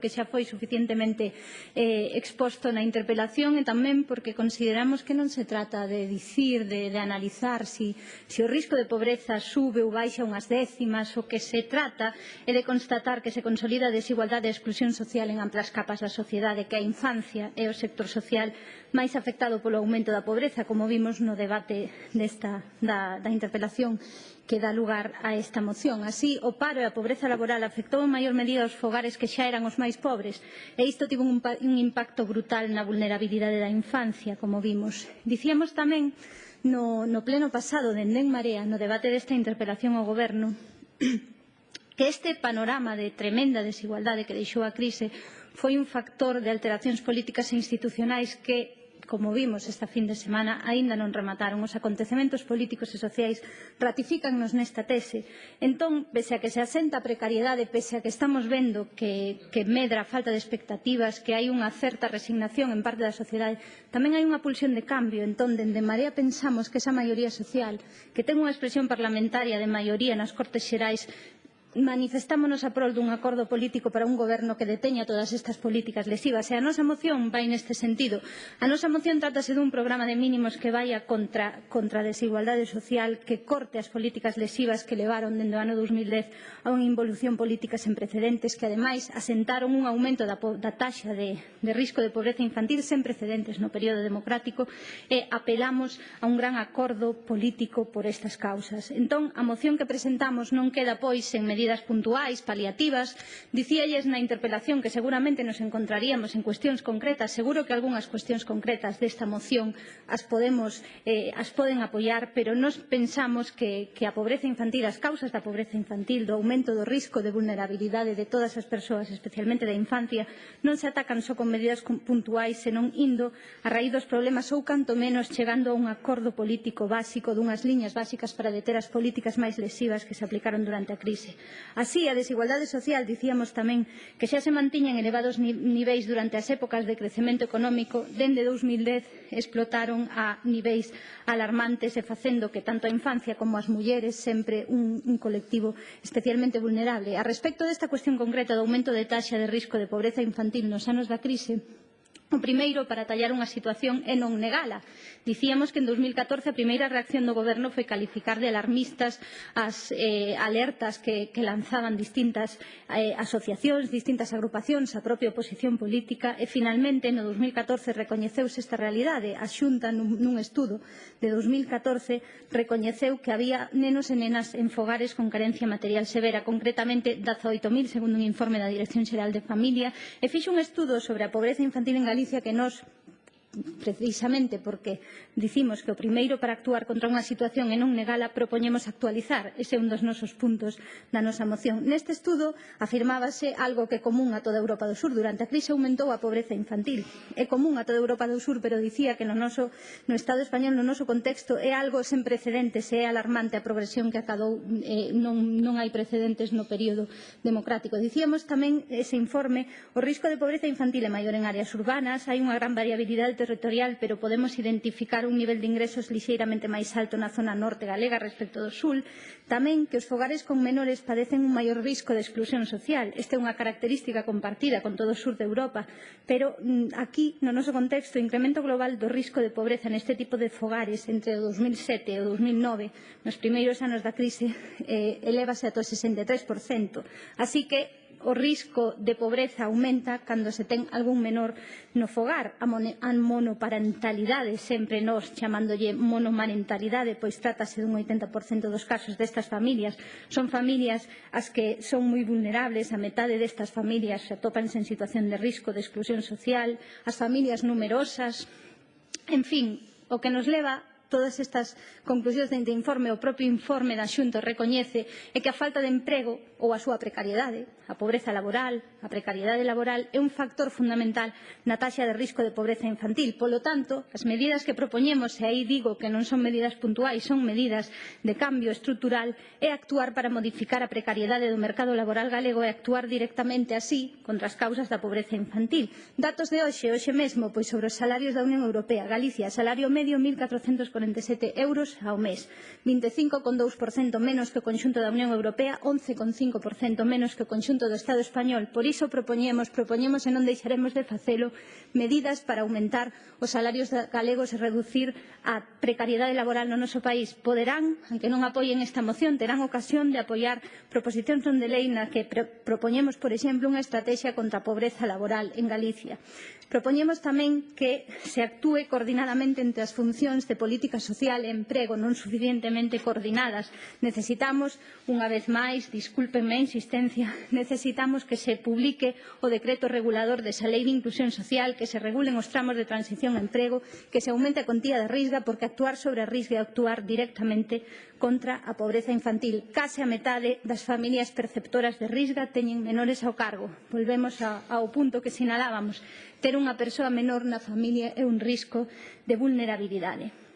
porque xa foi suficientemente eh, exposto na interpelación e tamén porque consideramos que non se trata de dicir, de, de analizar si, si o risco de pobreza sube ou baixa unhas décimas, o que se trata é de constatar que se consolida a desigualdade e a exclusión social en amplas capas da sociedade, que a infancia é o sector social máis afectado polo aumento da pobreza, como vimos no debate desta, da, da interpelación que dá lugar a esta moción. Así, o paro e a pobreza laboral afectou en maior medida os fogares que xa eran os máis pobres e isto tivo un, un impacto brutal na vulnerabilidade da infancia, como vimos. Dicíamos tamén no, no pleno pasado de Endén Marea, no debate desta interpelación ao Goberno, que este panorama de tremenda desigualdade que deixou a crise foi un factor de alteracións políticas e institucionais que como vimos esta fin de semana, aínda non remataron. Os acontecementos políticos e sociais ratificannos nesta tese. Entón, pese a que se asenta a precariedade, pese a que estamos vendo que, que medra a falta de expectativas, que hai unha certa resignación en parte da sociedade, tamén hai unha pulsión de cambio. Entón, dende Marea pensamos que esa maioría social, que ten unha expresión parlamentaria de maioría nas Cortes Xerais, manifestámonos a prol dun acordo político para un goberno que deteña todas estas políticas lesivas e a nosa moción vai neste sentido. A nosa moción trátase dun programa de mínimos que vaia contra, contra a desigualdade social que corte as políticas lesivas que levaron dende o ano 2010 a unha involución política sen precedentes que ademais asentaron un aumento da, da taxa de, de risco de pobreza infantil sen precedentes no período democrático e apelamos a un gran acordo político por estas causas. Entón, a moción que presentamos non queda pois en medidas medidas puntuais, paliativas. Dicíalles na interpelación que seguramente nos encontraríamos en cuestións concretas. Seguro que algunhas cuestións concretas desta moción as, podemos, eh, as poden apoiar, pero nos pensamos que, que a pobreza infantil, as causas da pobreza infantil, do aumento do risco de vulnerabilidade de todas as persoas, especialmente da infancia, non se atacan só con medidas puntuais, senón indo a raíz dos problemas ou canto menos chegando a un acordo político básico dunhas liñas básicas para deter as políticas máis lesivas que se aplicaron durante a crise. Así, a desigualdade social, dicíamos tamén, que xa se mantiña en elevados niveis durante as épocas de crecemento económico, dende 2010 explotaron a niveis alarmantes e facendo que tanto a infancia como as mulleres sempre un, un colectivo especialmente vulnerable. A respecto desta cuestión concreta do aumento de taxa de risco de pobreza infantil nos anos da crise, O primeiro, para tallar unha situación e non negala. Dicíamos que en 2014 a primeira reacción do goberno foi calificar de alarmistas as eh, alertas que, que lanzaban distintas eh, asociacións, distintas agrupacións, a propia oposición política e finalmente no 2014 recoñeceuse esta realidade. A Xunta nun, nun estudo de 2014 recoñeceu que había nenos e nenas en fogares con carencia material severa, concretamente 18.000 segundo un informe da Dirección Xeral de Familia e fixo un estudo sobre a pobreza infantil en Galicia Galicia que nos precisamente porque dicimos que o primeiro para actuar contra unha situación e non negala propoñemos actualizar. Ese é un dos nosos puntos da nosa moción. Neste estudo afirmábase algo que é común a toda Europa do Sur. Durante a crise aumentou a pobreza infantil. É común a toda Europa do Sur, pero dicía que no, noso, no Estado español, no noso contexto, é algo sen precedentes, é alarmante a progresión que acadou, eh, non, non hai precedentes no período democrático. Dicíamos tamén ese informe, o risco de pobreza infantil é maior en áreas urbanas, hai unha gran variabilidade territorial, pero podemos identificar un nivel de ingresos lixeiramente máis alto na zona norte galega respecto do sul, tamén que os fogares con menores padecen un maior risco de exclusión social. Esta é unha característica compartida con todo o sur de Europa, pero mm, aquí, no noso contexto, o incremento global do risco de pobreza neste tipo de fogares entre o 2007 e o 2009, nos primeiros anos da crise, eh, elevase ata o 63%. Así que o risco de pobreza aumenta cando se ten algún menor no fogar. A, a monoparentalidade, sempre nós chamándolle monomarentalidade, pois trátase dun 80% dos casos destas familias. Son familias as que son moi vulnerables, a metade destas familias se atopanse en situación de risco de exclusión social, as familias numerosas, en fin, o que nos leva todas estas conclusións dende informe, o propio informe da Xunta recoñece é que a falta de emprego ou a súa precariedade, a pobreza laboral, a precariedade laboral é un factor fundamental na taxa de risco de pobreza infantil. Polo tanto, as medidas que propoñemos, e aí digo que non son medidas puntuais, son medidas de cambio estrutural, é actuar para modificar a precariedade do mercado laboral galego e actuar directamente así contra as causas da pobreza infantil. Datos de hoxe, hoxe mesmo, pois sobre os salarios da Unión Europea. Galicia, salario medio 1.440 247 euros ao mes, 25,2% menos que o conxunto da Unión Europea, 11,5% menos que o conxunto do Estado español. Por iso propoñemos, propoñemos e non deixaremos de facelo medidas para aumentar os salarios galegos e reducir a precariedade laboral no noso país. Poderán, aunque non apoien esta moción, terán ocasión de apoiar proposicións non de lei na que propoñemos, por exemplo, unha estrategia contra a pobreza laboral en Galicia. Propoñemos tamén que se actúe coordinadamente entre as funcións de política política social e emprego non suficientemente coordinadas. Necesitamos, unha vez máis, discúlpenme a insistencia, necesitamos que se publique o decreto regulador desa lei de inclusión social, que se regulen os tramos de transición a emprego, que se aumente a contía de risga, porque actuar sobre a risga é actuar directamente contra a pobreza infantil. Case a metade das familias perceptoras de risga teñen menores ao cargo. Volvemos ao punto que sinalábamos. Ter unha persoa menor na familia é un risco de vulnerabilidade.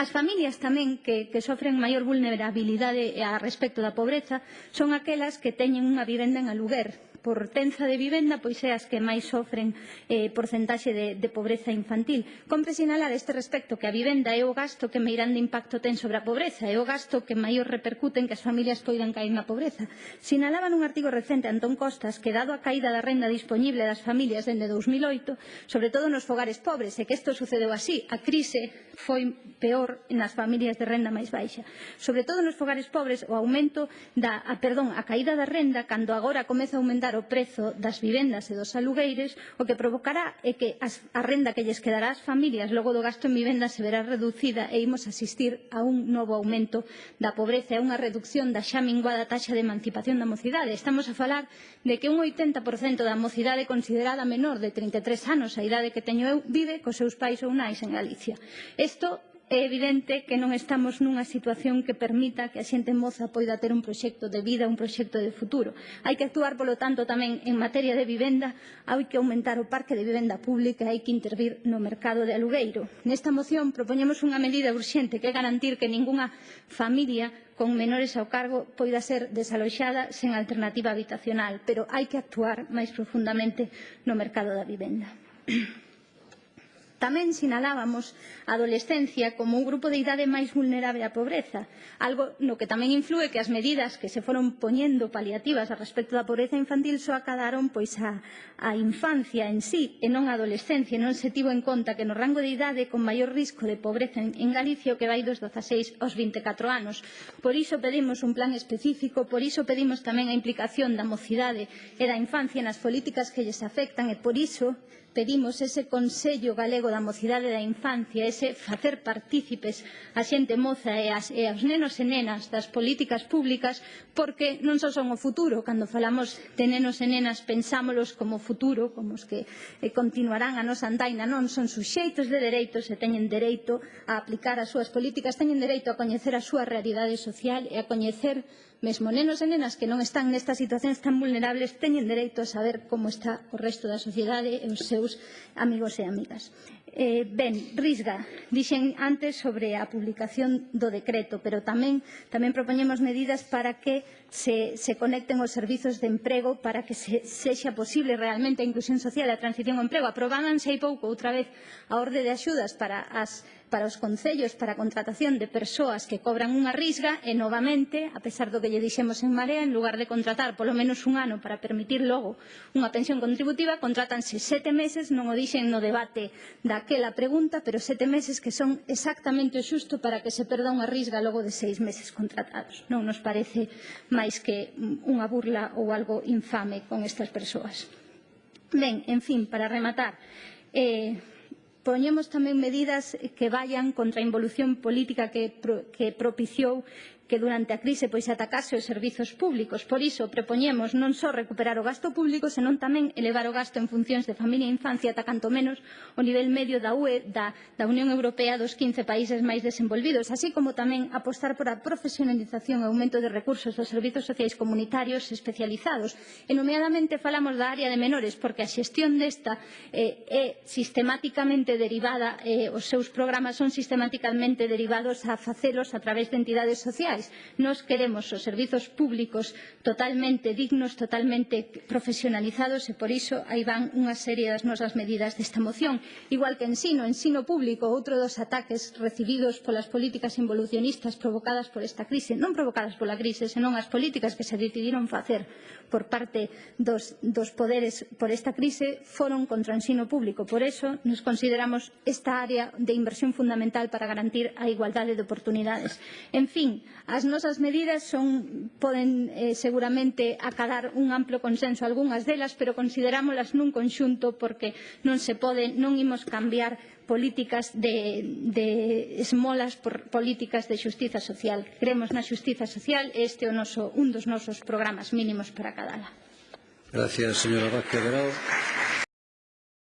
As familias tamén que, que sofren maior vulnerabilidade a respecto da pobreza son aquelas que teñen unha vivenda en aluguer, por tenza de vivenda, pois é as que máis sofren eh, porcentaxe de, de pobreza infantil. Compre sinalar este respecto que a vivenda é o gasto que meirande impacto ten sobre a pobreza, é o gasto que maior en que as familias poidan caer na pobreza. Sinalaba nun artigo recente Antón Costas que dado a caída da renda disponible das familias dende 2008, sobre todo nos fogares pobres, e que isto sucedeu así, a crise foi peor nas familias de renda máis baixa. Sobre todo nos fogares pobres, o aumento da, a, perdón, a caída da renda, cando agora comeza a aumentar aumentar o prezo das vivendas e dos alugueires, o que provocará é que a renda que lles quedará ás familias logo do gasto en vivenda se verá reducida e imos asistir a un novo aumento da pobreza e a unha reducción da xa minguada taxa de emancipación da mocidade. Estamos a falar de que un 80% da mocidade considerada menor de 33 anos, a idade que teño eu, vive cos seus pais ou nais en Galicia. Isto É evidente que non estamos nunha situación que permita que a xente moza poida ter un proxecto de vida, un proxecto de futuro. Hai que actuar, polo tanto, tamén en materia de vivenda, hai que aumentar o parque de vivenda pública e hai que intervir no mercado de alugueiro. Nesta moción propoñemos unha medida urxente que é garantir que ningunha familia con menores ao cargo poida ser desaloxada sen alternativa habitacional, pero hai que actuar máis profundamente no mercado da vivenda. Tamén sinalábamos a adolescencia como un grupo de idade máis vulnerable á pobreza, algo no que tamén influe que as medidas que se foron poñendo paliativas a respecto da pobreza infantil só acadaron pois a, a infancia en sí e non a adolescencia, non se tivo en conta que no rango de idade con maior risco de pobreza en, en Galicia que vai dos 16 aos 24 anos. Por iso pedimos un plan específico, por iso pedimos tamén a implicación da mocidade e da infancia nas políticas que lles afectan e por iso pedimos ese Consello Galego da Mocidade e da Infancia, ese facer partícipes a xente moza e, as, e aos nenos e nenas das políticas públicas, porque non só son o futuro, cando falamos de nenos e nenas pensámolos como futuro, como os que eh, continuarán a nosa andaina, non son suxeitos de dereitos e teñen dereito a aplicar as súas políticas, teñen dereito a coñecer a súa realidade social e a coñecer Mesmo nenos e nenas que non están nestas situacións tan vulnerables teñen dereito a saber como está o resto da sociedade e os seus amigos e amigas. Eh, ben, Risga, dixen antes sobre a publicación do decreto, pero tamén, tamén propoñemos medidas para que se, se conecten os servizos de emprego para que se, sexa posible realmente a inclusión social e a transición ao emprego. Aprobábanse hai pouco outra vez a orde de axudas para, as, para os concellos para a contratación de persoas que cobran unha risga e, novamente, a pesar do que lle dixemos en Marea, en lugar de contratar polo menos un ano para permitir logo unha pensión contributiva, contratanse sete meses, non o dixen no debate da daquela pregunta, pero sete meses que son exactamente o xusto para que se perda unha risga logo de seis meses contratados. Non nos parece máis que unha burla ou algo infame con estas persoas. Ben, en fin, para rematar, eh, poñemos tamén medidas que vayan contra a involución política que, pro, que propiciou que durante a crise pois atacase os servizos públicos. Por iso, propoñemos non só recuperar o gasto público, senón tamén elevar o gasto en funcións de familia e infancia ata canto menos o nivel medio da UE, da, da Unión Europea dos 15 países máis desenvolvidos, así como tamén apostar por a profesionalización e aumento de recursos dos servizos sociais comunitarios especializados. E nomeadamente falamos da área de menores, porque a xestión desta eh, é sistemáticamente derivada, eh, os seus programas son sistemáticamente derivados a facelos a través de entidades sociais sociais. Nos queremos os servizos públicos totalmente dignos, totalmente profesionalizados e por iso aí van unha serie das nosas medidas desta moción. Igual que ensino, ensino público, outro dos ataques recibidos polas políticas involucionistas provocadas por esta crise, non provocadas pola crise, senón as políticas que se decidiron facer por parte dos, dos poderes por esta crise foron contra o ensino público. Por eso nos consideramos esta área de inversión fundamental para garantir a igualdade de oportunidades. En fin, As nosas medidas son, poden eh, seguramente acadar un amplo consenso algunhas delas, pero considerámolas nun conxunto porque non se pode, non imos cambiar políticas de, de esmolas por políticas de xustiza social. Creemos na xustiza social e este é o noso, un dos nosos programas mínimos para acadala. Gracias, señora Vázquez Grau.